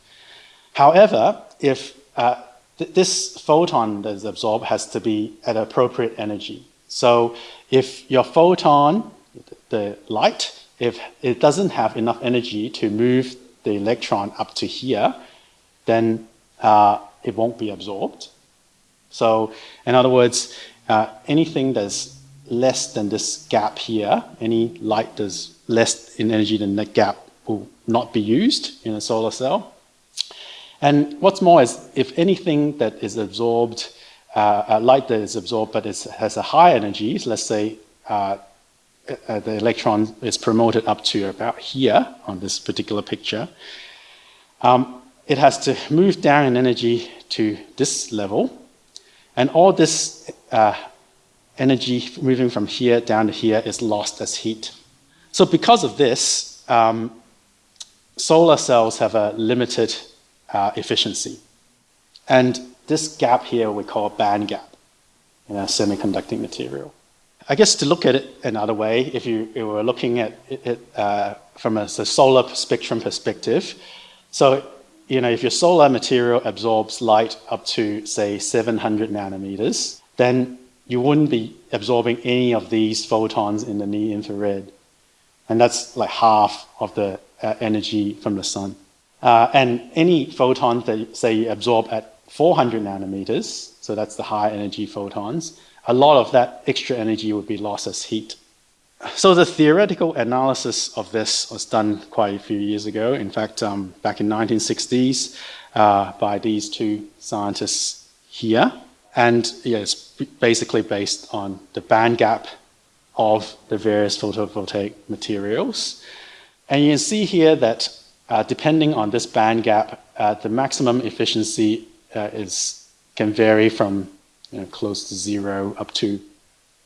However, if uh, th this photon that is absorbed has to be at appropriate energy. So if your photon, the light, if it doesn't have enough energy to move the electron up to here, then uh, it won't be absorbed. So in other words, uh, anything that's less than this gap here, any light that's less in energy than that gap will not be used in a solar cell. And what's more is if anything that is absorbed, uh, light that is absorbed but has a high energy, let's say uh, uh, the electron is promoted up to about here on this particular picture, um, it has to move down in energy to this level. And all this uh, energy moving from here down to here is lost as heat. So because of this, um, solar cells have a limited uh, efficiency. And this gap here we call band gap in a semiconducting material. I guess to look at it another way, if you, were looking at it uh, from a, a, solar spectrum perspective, so you know if your solar material absorbs light up to say 700 nanometers, then you wouldn't be absorbing any of these photons in the near infrared, and that's like half of the uh, energy from the sun. Uh, and any photon that say you absorb at 400 nanometers, so that's the high energy photons, a lot of that extra energy would be lost as heat. So the theoretical analysis of this was done quite a few years ago. In fact, um, back in 1960s uh, by these two scientists here. And yeah, it's basically based on the band gap of the various photovoltaic materials. And you can see here that uh, depending on this band gap, uh, the maximum efficiency uh, is, can vary from you know, close to zero up to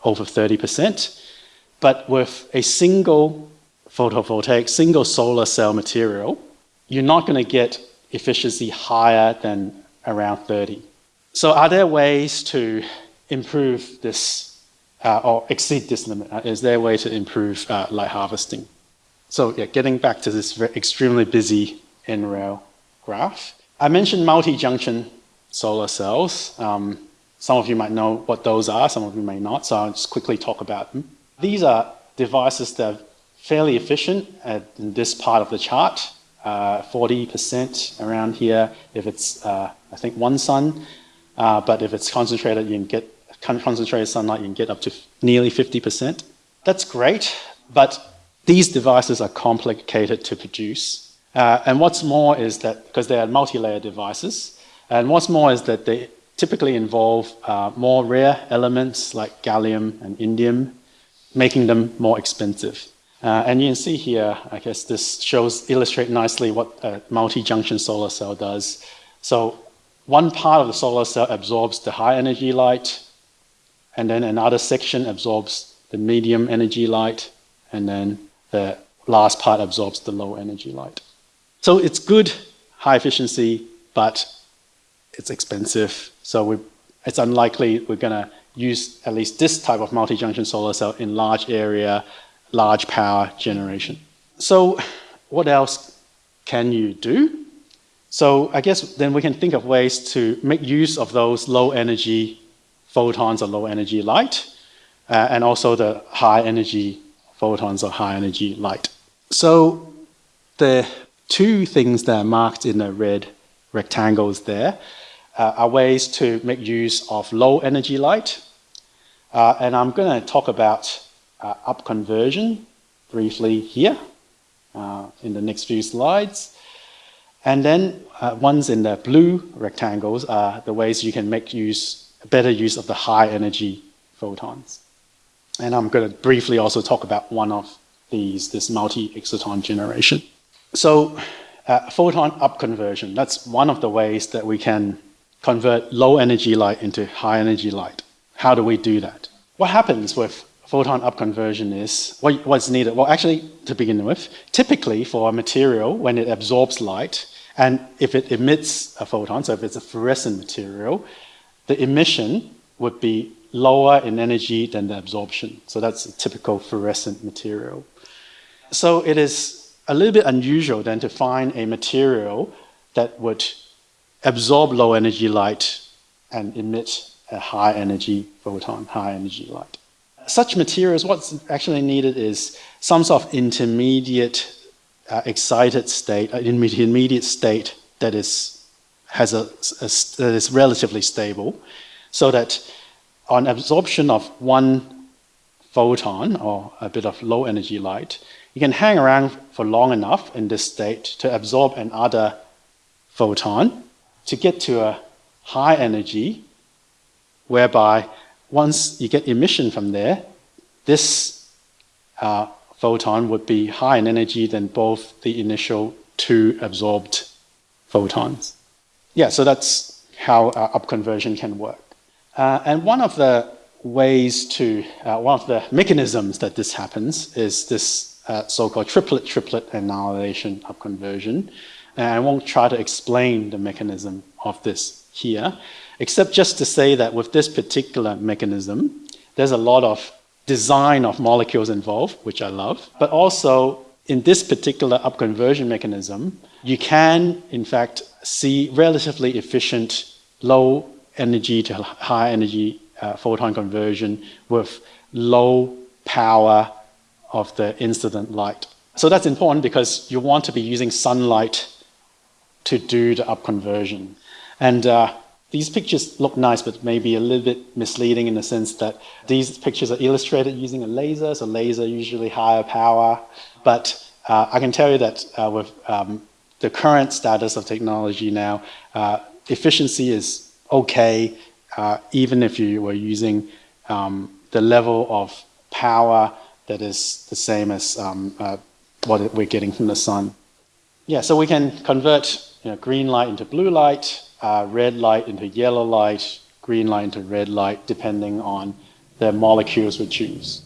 over 30%. But with a single photovoltaic, single solar cell material, you're not going to get efficiency higher than around 30. So are there ways to improve this uh, or exceed this limit? Uh, is there a way to improve uh, light harvesting? So yeah, getting back to this extremely busy NREL graph. I mentioned multi-junction solar cells. Um, some of you might know what those are, some of you may not, so I'll just quickly talk about them. These are devices that are fairly efficient at, in this part of the chart, 40% uh, around here if it's, uh, I think, one sun, uh, but if it's concentrated, you can get concentrated sunlight, you can get up to nearly 50%. That's great, but these devices are complicated to produce. Uh, and what's more is that, because they are multi-layer devices, and what's more is that they typically involve uh, more rare elements like gallium and indium, making them more expensive. Uh, and you can see here, I guess this shows, illustrate nicely what a multi-junction solar cell does. So one part of the solar cell absorbs the high energy light, and then another section absorbs the medium energy light, and then the last part absorbs the low energy light. So it's good, high efficiency, but it's expensive. So we, it's unlikely we're going to use at least this type of multi-junction solar cell in large area, large power generation. So what else can you do? So I guess then we can think of ways to make use of those low energy photons or low energy light, uh, and also the high energy photons of high energy light. So the two things that are marked in the red rectangles there uh, are ways to make use of low energy light. Uh, and I'm going to talk about uh, up conversion briefly here uh, in the next few slides. And then uh, ones in the blue rectangles are the ways you can make use, better use of the high energy photons. And I'm going to briefly also talk about one of these, this multi-exciton generation. So uh, photon up conversion, that's one of the ways that we can convert low energy light into high energy light. How do we do that? What happens with photon up conversion is, what, what's needed? Well, actually, to begin with, typically for a material, when it absorbs light, and if it emits a photon, so if it's a fluorescent material, the emission would be lower in energy than the absorption. So that's a typical fluorescent material. So it is a little bit unusual then to find a material that would absorb low energy light and emit a high energy photon, high energy light. Such materials, what's actually needed is some sort of intermediate uh, excited state, an uh, intermediate state that is, has a, a, that is relatively stable, so that on absorption of one photon or a bit of low energy light, you can hang around for long enough in this state to absorb another photon to get to a high energy whereby once you get emission from there, this uh, photon would be higher in energy than both the initial two absorbed photons. Yeah, so that's how uh, upconversion can work. Uh, and one of the ways to, uh, one of the mechanisms that this happens is this uh, so-called triplet-triplet annihilation upconversion. And I won't try to explain the mechanism of this here, except just to say that with this particular mechanism, there's a lot of design of molecules involved, which I love, but also in this particular upconversion mechanism, you can, in fact, see relatively efficient low energy to high energy uh, photon conversion with low power of the incident light. So that's important because you want to be using sunlight to do the up conversion. And uh, these pictures look nice, but maybe a little bit misleading in the sense that these pictures are illustrated using a laser, so laser usually higher power. But uh, I can tell you that uh, with um, the current status of technology now, uh, efficiency is okay, uh, even if you were using um, the level of power that is the same as um, uh, what we're getting from the sun. Yeah, so we can convert you know, green light into blue light, uh, red light into yellow light, green light into red light, depending on the molecules we choose.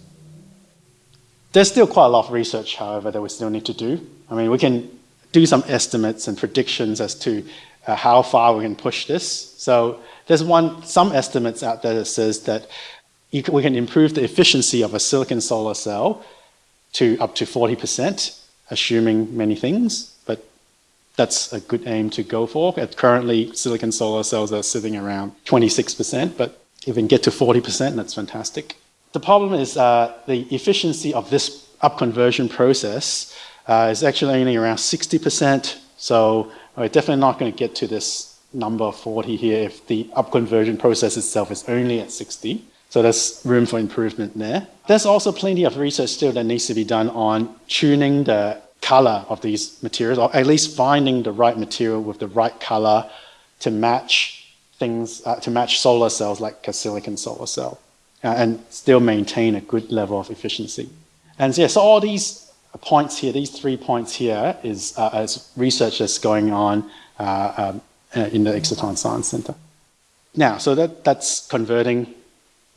There's still quite a lot of research, however, that we still need to do. I mean, we can do some estimates and predictions as to uh, how far we can push this. So there's one, some estimates out there that says that can, we can improve the efficiency of a silicon solar cell to up to 40%, assuming many things, but that's a good aim to go for. At currently, silicon solar cells are sitting around 26%, but if we can get to 40%, that's fantastic. The problem is uh, the efficiency of this upconversion process uh, is actually only around 60%, so we're definitely not going to get to this number 40 here if the upconversion process itself is only at 60. So there's room for improvement there. There's also plenty of research still that needs to be done on tuning the color of these materials, or at least finding the right material with the right color to match things, uh, to match solar cells like a silicon solar cell, uh, and still maintain a good level of efficiency. And yeah, so all these points here, these three points here, is, uh, research that's going on uh, um, uh, in the Exciton Science Center. Now, so that, that's converting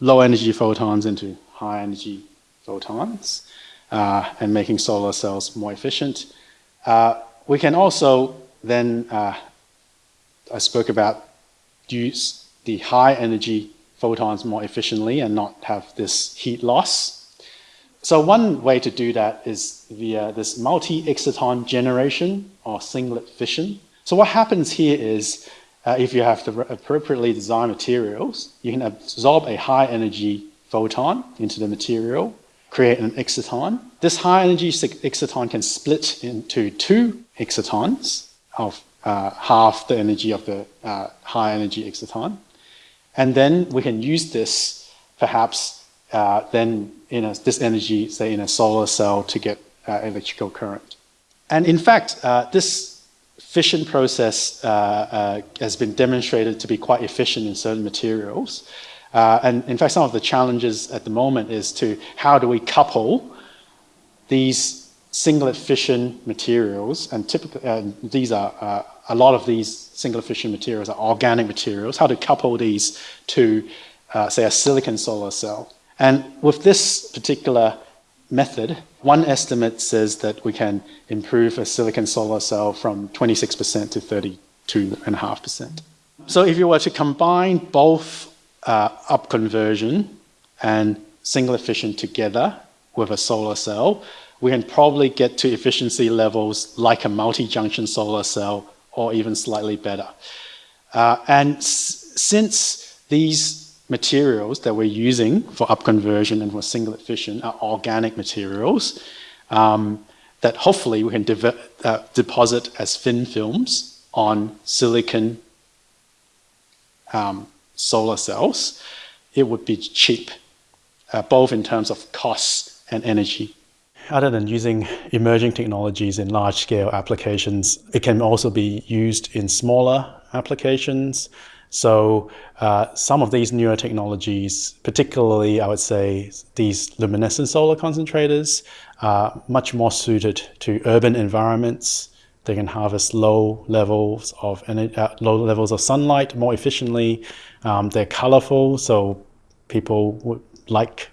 low energy photons into high energy photons uh, and making solar cells more efficient. We can also then, I spoke about use the high energy photons more efficiently and not have this heat loss. So one way to do that is via this multi-exciton generation or singlet fission. So what happens here is uh, if you have the appropriately designed materials, you can absorb a high energy photon into the material, create an exciton. This high energy exciton can split into two excitons of uh, half the energy of the uh, high energy exciton. And then we can use this perhaps uh, then in a, this energy, say in a solar cell to get uh, electrical current. And in fact, uh, this fission process uh, uh, has been demonstrated to be quite efficient in certain materials. And in fact, some of the challenges at the moment is to how do we couple these singlet fission materials, and typically these are a lot of these singlet fission materials are organic materials. How to couple these to, uh, say, a silicon solar cell? And with this particular method, one estimate says that we can improve a silicon solar cell from 26% to 32.5%. So if you were to combine both uh, up conversion and singlet fission together with a solar cell, we can probably get to efficiency levels like a multi-junction solar cell or even slightly better. Uh, and since these materials that we're using for upconversion and for singlet fission are organic materials um, that hopefully we can uh, deposit as thin films on silicon um, solar cells, it would be cheap, uh, both in terms of cost and energy. Other than using emerging technologies in large-scale applications, it can also be used in smaller applications so uh, some of these newer technologies, particularly I would say these luminescent solar concentrators, are much more suited to urban environments. They can harvest low levels of uh, low levels of sunlight more efficiently. Um, they're colorful, so people would like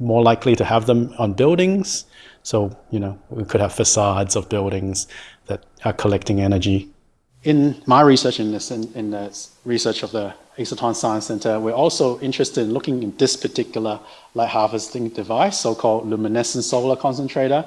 more likely to have them on buildings. So, you know, we could have facades of buildings that are collecting energy in my research in, this, in, in, the research of the Exciton Science Center, we're also interested in looking in this particular light harvesting device, so-called luminescent solar concentrator.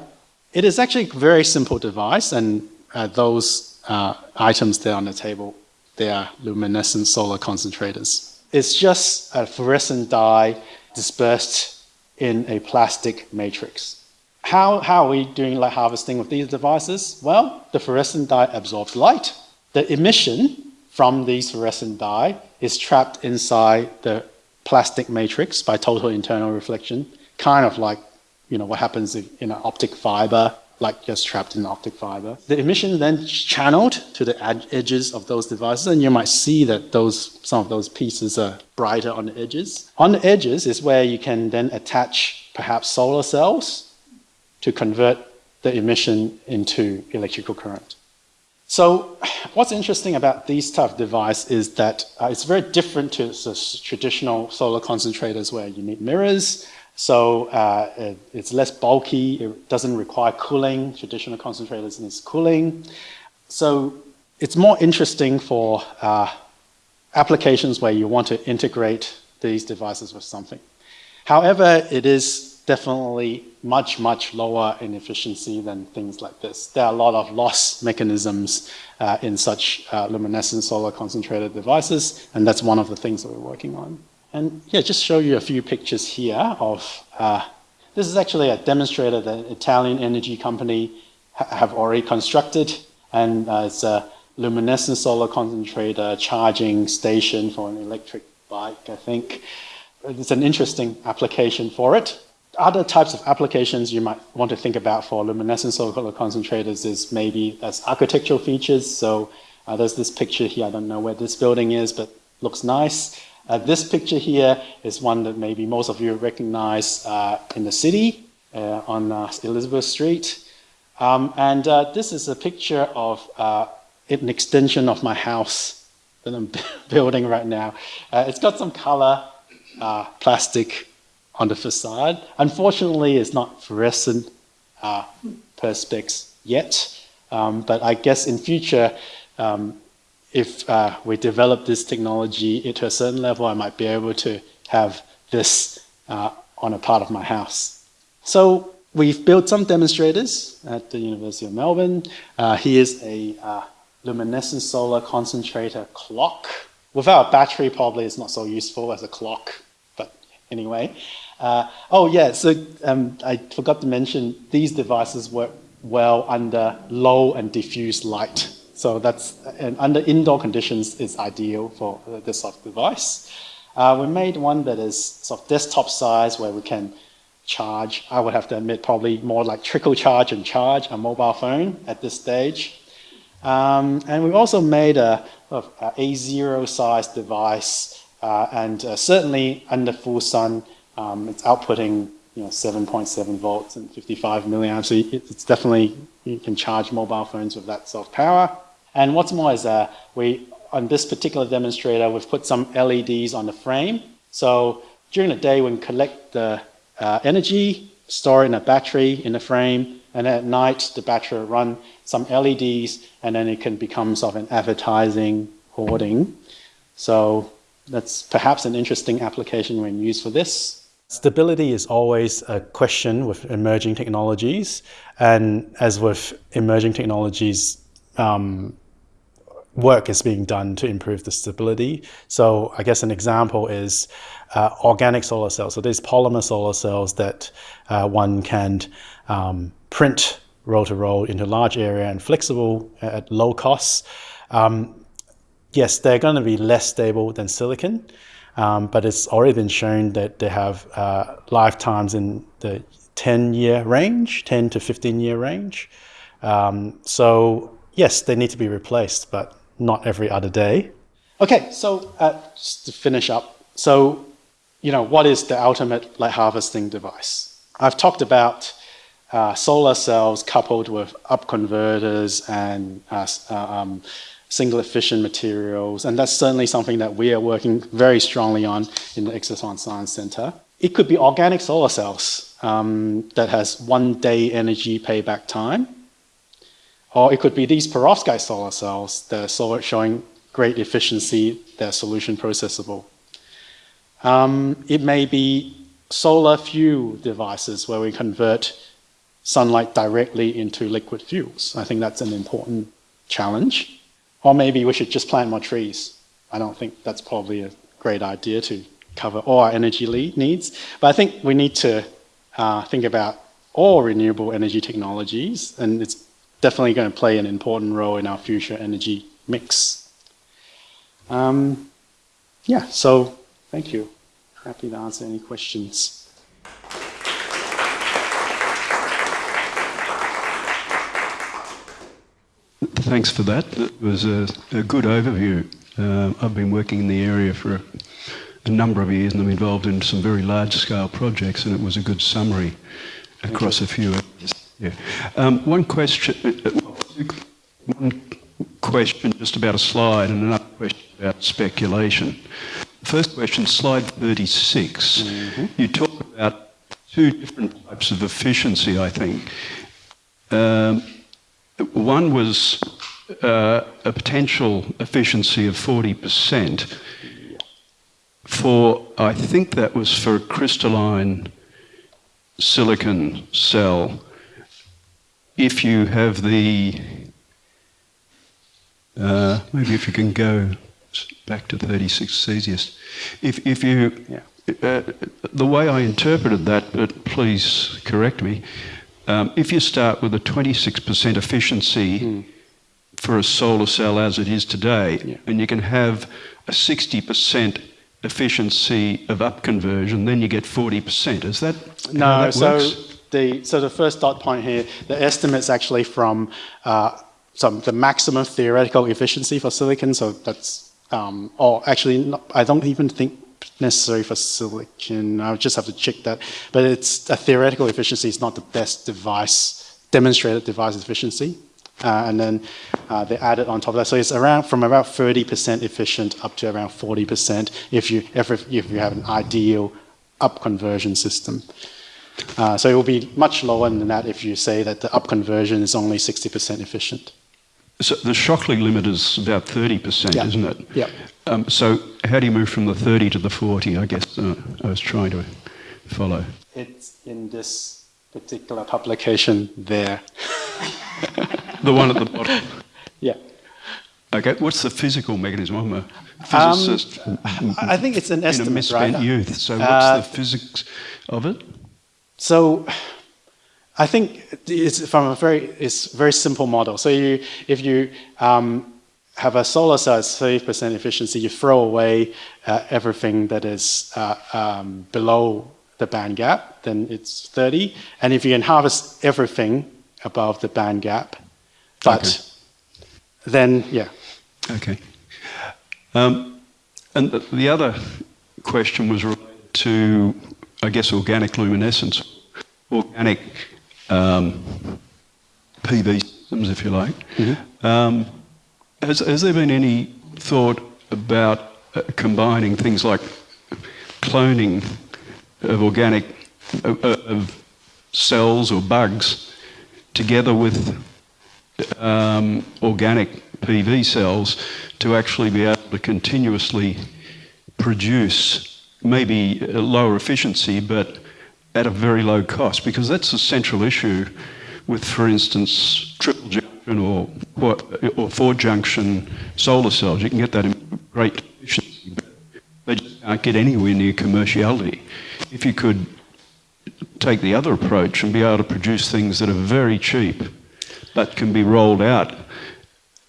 It is actually a very simple device, and uh, those uh, items there on the table, they are luminescent solar concentrators. It's just a fluorescent dye dispersed in a plastic matrix. How, how are we doing light harvesting with these devices? Well, the fluorescent dye absorbs light, the emission from these fluorescent dye is trapped inside the plastic matrix by total internal reflection, kind of like you know what happens in an optic fiber, like just trapped in an optic fiber. The emission then channeled to the edges of those devices, and you might see that those some of those pieces are brighter on the edges. On the edges is where you can then attach perhaps solar cells to convert the emission into electrical current. So what's interesting about these type of device is that uh, it's very different to traditional solar concentrators where you need mirrors. So uh, it, it's less bulky, it doesn't require cooling. Traditional concentrators need cooling. So it's more interesting for uh, applications where you want to integrate these devices with something. However, it is definitely much, much lower in efficiency than things like this. There are a lot of loss mechanisms uh, in such uh, luminescent solar concentrated devices, and that's one of the things that we're working on. And yeah, just show you a few pictures here of, uh, this is actually a demonstrator that an Italian energy company ha have already constructed, and uh, it's a luminescent solar concentrator charging station for an electric bike, I think. It's an interesting application for it other types of applications you might want to think about for luminescent solar concentrators is maybe as architectural features. So uh, there's this picture here. I don't know where this building is, but looks nice. Uh, this picture here is one that maybe most of you recognize uh, in the city. uh, on uh, Elizabeth Street. Um, and uh, this is a picture of an extension of my house that I'm building right now. It's got some color, plastic on the facade. Unfortunately, it's not fluorescent perspex yet, um, but I guess in future, um, if uh, we develop this technology to a certain level, I might be able to have this uh, on a part of my house. So we've built some demonstrators at the University of Melbourne. Uh, here's a uh, luminescent solar concentrator clock. Without a battery, probably it's not so useful as a clock, but anyway. Uh, oh yeah, so um, I forgot to mention these devices work well under low and diffuse light. So that's, and under indoor conditions is ideal for this sort of device. Uh, we made one that is sort of desktop size where we can charge, I would have to admit probably more like trickle charge and charge a mobile phone at this stage. Um, and we also made a, a, A0 size device uh, and uh, certainly under full sun, um, it's outputting you know, 7.7 volts and 55 milliamps. So it's definitely, you can charge mobile phones with that of power. And what's more is uh, we, on this particular demonstrator, we've put some LEDs on the frame. So during the day, we can collect the uh, energy, store it in a battery in the frame, and at night, the battery will run some LEDs, and then it can become sort of an advertising hoarding. So that's perhaps an interesting application when used for this. Stability is always a question with emerging technologies. And as with emerging technologies, um, work is being done to improve the stability. So I guess an example is uh, organic solar cells. So these polymer solar cells that uh, one can um, print roll to roll into large area and flexible at low costs. Um, yes, they're going to be less stable than silicon, um, but it's already been shown that they have uh, lifetimes in the 10 year range, 10 to 15 year range. Um, so yes, they need to be replaced, but not every other day. Okay, so uh, just to finish up, so you know what is the ultimate light harvesting device? I've talked about uh, solar cells coupled with up converters and uh, uh, um, singlet fission materials, and that's certainly something that we are working very strongly on in the Exciton Science Center. It could be organic solar cells um, that has one day energy payback time. Or it could be these perovskite solar cells that are showing great efficiency, they're solution processable. Um, it may be solar fuel devices where we convert sunlight directly into liquid fuels. I think that's an important challenge. Or maybe we should just plant more trees. I don't think that's probably a great idea to cover all our energy lead needs. But I think we need to uh, think about all renewable energy technologies, and it's definitely going to play an important role in our future energy mix. Um, yeah, so thank you. Happy to answer any questions. Thanks for that. It was a, a good overview. Uh, I've been working in the area for a, a, number of years and I'm involved in some very large scale projects and it was a good summary across a few areas. Yeah. Um, one question, uh, one question just about a slide and another question about speculation. First question, slide 36. Mm-hmm. You talk about two different types of efficiency, I think. Um, one was uh, a potential efficiency of 40% for, I think that was for a crystalline silicon cell if you have the, uh, maybe if you can go back to 36 Cesius, if, if you, yeah. uh, the way I interpreted that, but please correct me, um, if you start with a 26% efficiency mm. for a solar cell as it is today, yeah. and you can have a 60% efficiency of up conversion, then you get 40%. Is that no? That so works? the, so the first dot point here, the estimate's actually from uh, some, the maximum theoretical efficiency for silicon, so that's, um, or actually, not, I don't even think necessary for silicon. I would just have to check that. But it's a theoretical efficiency is not the best device, demonstrated device efficiency. Uh, and then uh, they added on top of that. So it's around from about 30% efficient up to around 40% if you, if, if you have an ideal up conversion system. Uh, so it will be much lower than that if you say that the up conversion is only 60% efficient. So the Shockley limit is about 30%, Yeah. isn't it? Yeah. Um, so how do you move from the 30 to the 40? I guess uh, I was trying to follow. It's in this particular publication there. The one at the bottom. Yeah. Okay, what's the physical mechanism? I'm a Um, physicist I I think it's an in a estimate, misspent right? youth. So what's Uh, the physics of it? So I think it's from a very it's a very simple model. So you if you um, have a solar cell at 30% efficiency, you throw away uh, everything that is uh, um, below the band gap, then it's 30. And if you can harvest everything above the band gap, but Okay. then yeah, Okay. Um, and the, the other question was related to, I guess, organic luminescence, organic um, PV systems, if you like. Um, has, has there been any thought about uh, combining things like cloning of organic uh, uh, of cells or bugs together with um, organic PV cells to actually be able to continuously produce maybe a lower efficiency but at a very low cost? Because that's the central issue with for instance triple junction or or four junction solar cells you can get that in great efficiency but they just can't get anywhere near commerciality if you could take the other approach and be able to produce things that are very cheap but can be rolled out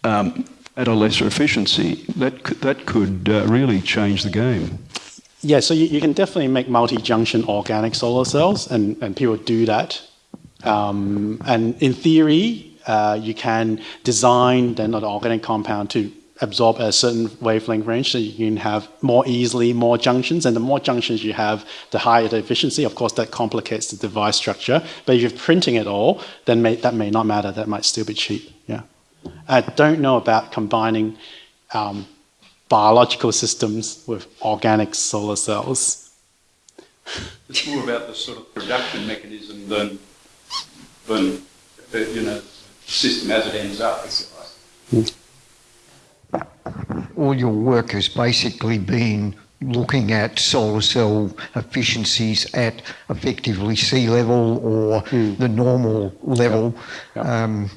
um, at a lesser efficiency, that could, that could uh, really change the game. Yeah, so you, you can definitely make multi-junction organic solar cells, and, and people do that. Um, and in theory, uh, you can design then an organic compound to absorb a certain wavelength range, so you can have more easily more junctions. And the more junctions you have, the higher the efficiency. Of course, that complicates the device structure. But if you're printing it all, then may, that may not matter. That might still be cheap. Yeah. I don't know about combining um, biological systems with organic solar cells. It's more about the sort of production mechanism than, than you know, system as it ends up, if like. all your work has basically been looking at solar cell efficiencies at effectively sea level or the normal level. Um,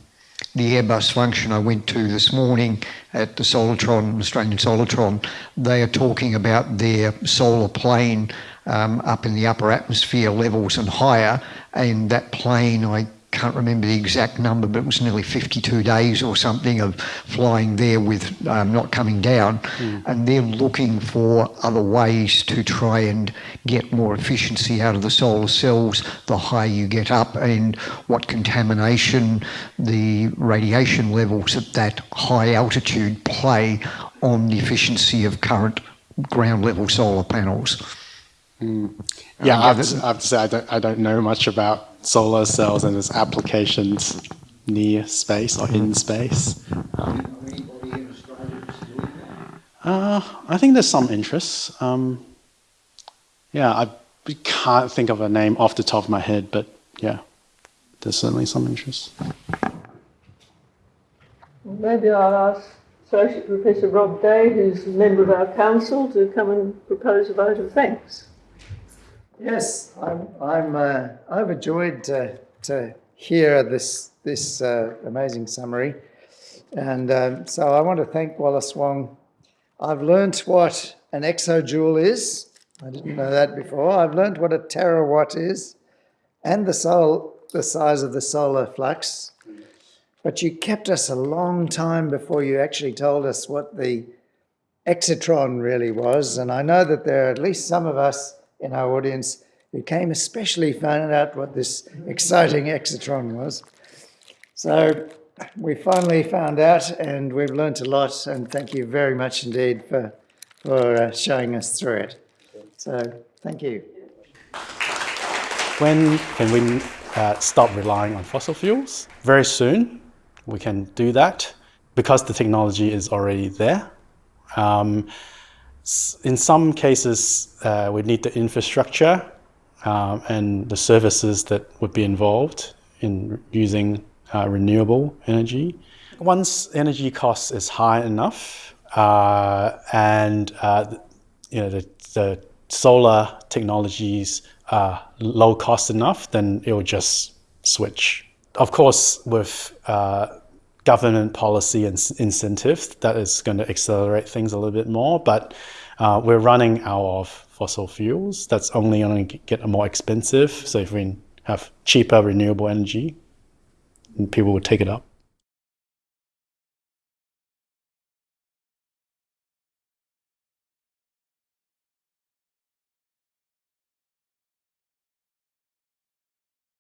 the Airbus function I went to this morning at the Solartron, Australian Solartron, they are talking about their solar plane um, up in the upper atmosphere levels and higher, and that plane, I can't remember the exact number, but it was nearly 52 days or something of flying there with um, not coming down. And they're looking for other ways to try and get more efficiency out of the solar cells the higher you get up, and what contamination the radiation levels at that high altitude play on the efficiency of current ground level solar panels. Yeah, I have, to, I have to say I don't, I don't know much about solar cells and its applications near space or in space. Uh, I think there's some interest. Um, yeah, I can't think of a name off the top of my head, but yeah, there's certainly some interest. Maybe I'll ask Associate Professor Rob Day, who's a member of our council, to come and propose a vote of thanks. Yes, I'm, I'm uh, overjoyed to, to hear this, this uh, amazing summary. And um, so I want to thank Wallace Wong. I've learnt what an exajoule is. I didn't know that before. I've learnt what a terawatt is and the, sol- the size of the solar flux. But you kept us a long time before you actually told us what the exotron really was. And I know that there are at least some of us in our audience who came especially found out what this exciting exotron was. So we finally found out and we've learnt a lot and thank you very much indeed for, for uh, showing us through it. So thank you. When can we uh, stop relying on fossil fuels? Very soon, we can do that because the technology is already there. Um, in some cases, uh, we need the infrastructure um, and the services that would be involved in using uh, renewable energy. Once energy cost is high enough uh, and uh, you know, the, the solar technologies are low cost enough, then it will just switch. Of course, with uh, government policy and incentives, that is going to accelerate things a little bit more. But uh, we're running out of fossil fuels. That's only going to get more expensive. So if we have cheaper renewable energy, people will take it up.